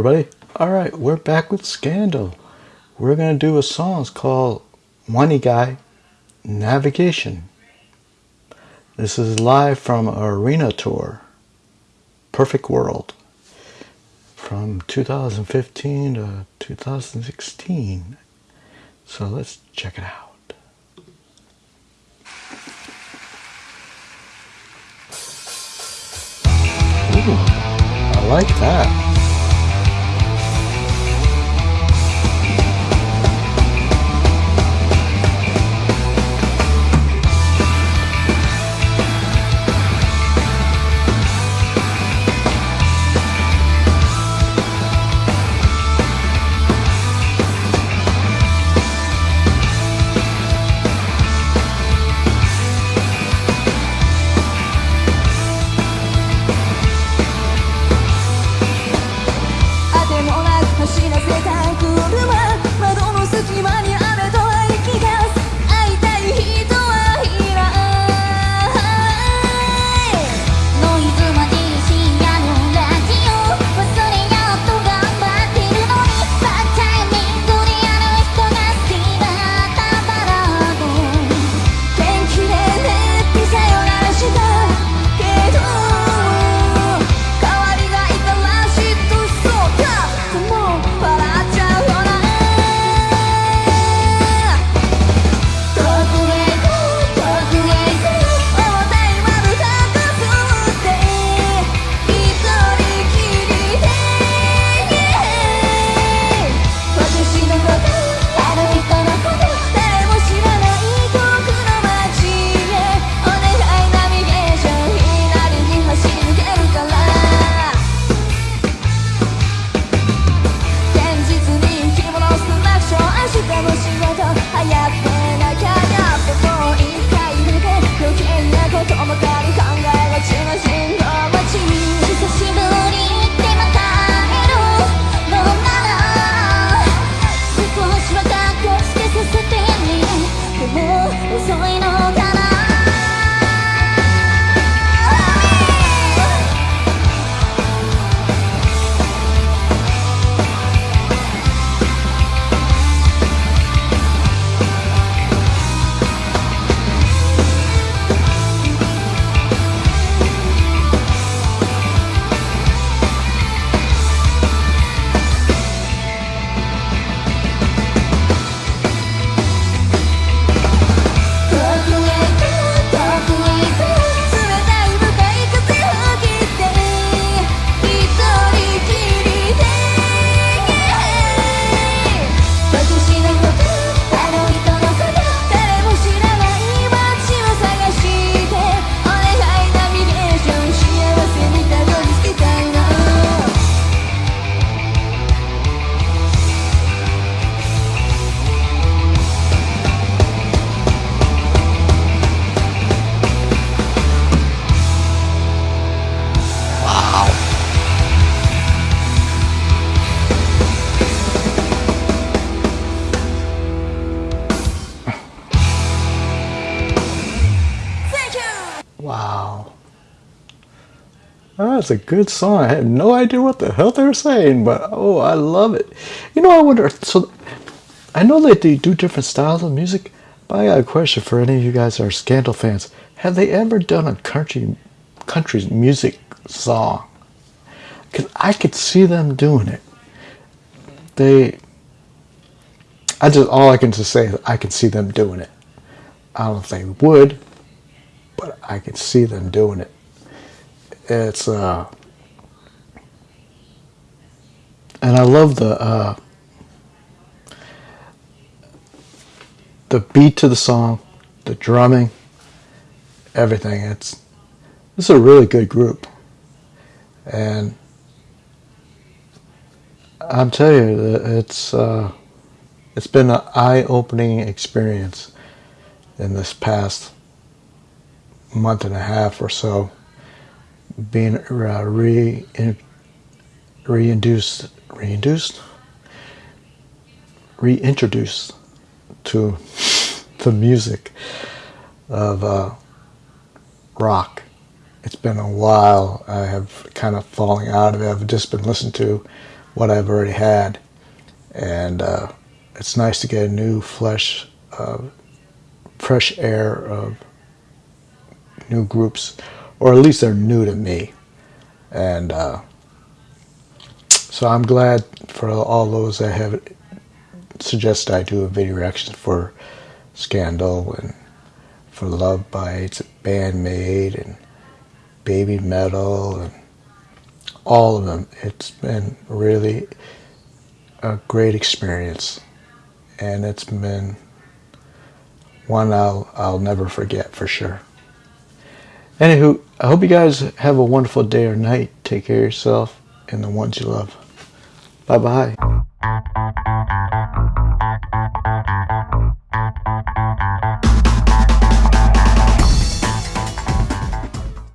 everybody. All right, we're back with Scandal. We're going to do a song it's called Onegai Navigation. This is live from Arena Tour, Perfect World, from 2015 to 2016. So let's check it out. Ooh, I like that. もう遅いのかな？Wow. That's a good song. I had no idea what the hell they were saying, but oh, I love it. You know, I wonder. So, I know that they do different styles of music, but I got a question for any of you guys are Scandal fans. Have they ever done a country, country music song? Because I could see them doing it. They. I just all I can just say is I can see them doing it. I don't know if they would, but I can see them doing it. It's uh, and I love the uh, the beat to the song, the drumming, everything. It's this is a really good group, and I'm telling you, it's uh, it's been an eye-opening experience in this past month and a half or so being uh, re reintroduced reintroduced reintroduced to the music of uh, rock. It's been a while. I have kind of falling out of it. I've just been listening to what I've already had. And uh, it's nice to get a new flesh, uh, fresh air of new groups, or at least they're new to me. And uh, so I'm glad for all those that have suggested I do a video reaction for Scandal and for Love Bites, Band-Maid, and Baby Metal, and all of them. It's been really a great experience, and it's been one I'll I'll never forget for sure. Anywho, I hope you guys have a wonderful day or night. Take care of yourself and the ones you love. Bye bye.